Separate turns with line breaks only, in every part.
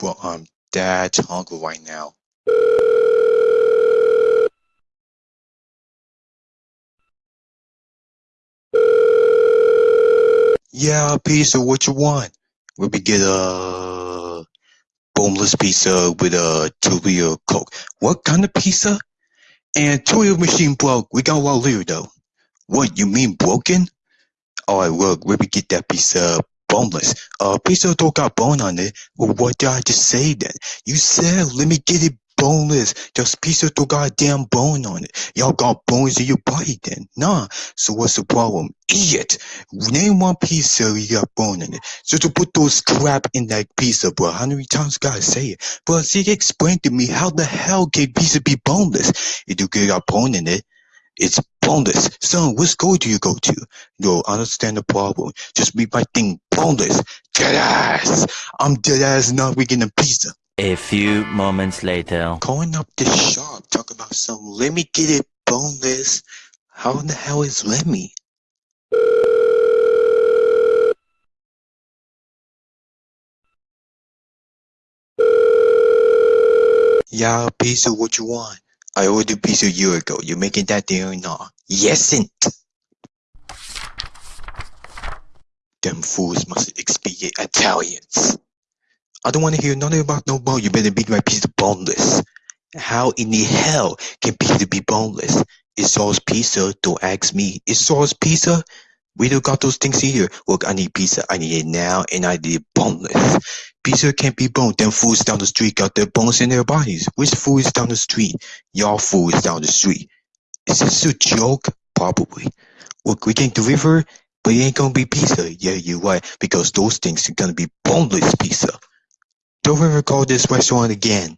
Well, um, I'm that hungry right now. Yeah, pizza, what you want? We could get a boneless pizza with a two-liter Coke. What kind of pizza? And two machine broke. We got one liter though. What, you mean broken? Alright, look, we could get that pizza boneless. Uh, pizza don't got bone on it. Well, what did I just say then? You said, let me get it boneless. Just pizza don't got damn bone on it. Y'all got bones in your body then. Nah. So what's the problem? Idiot. Name one piece pizza you got bone in it. So to put those crap in that pizza, bro. How many times gotta say it? But see, explain to me how the hell can pizza be boneless? If you got bone in it, it's boneless. Son, what school do you go to? No, understand the problem. Just be my thing boneless. Dead ass. I'm dead ass not getting a pizza.
A few moments later.
Calling up the shop, talk about some let me get it boneless. How in the hell is let me? Yeah, pizza, what you want? I ordered pizza a year ago. You making that there or not? Yesn't. Them fools must speak Italians. I don't want to hear nothing about no bone. You better beat my pizza boneless. How in the hell can pizza be boneless? It's sauce pizza. Don't ask me. It's sauce pizza. We don't got those things here. Look, I need pizza. I need it now, and I need it boneless. Pizza can't be bone. Them fools down the street got their bones in their bodies. Which fool is down the street? Y'all fools down the street. Is this a joke? Probably. Look, we can deliver, but it ain't gonna be pizza. Yeah, you're right, because those things are gonna be boneless pizza. Don't ever call this restaurant again.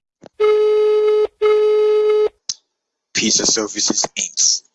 Pizza Services Inc.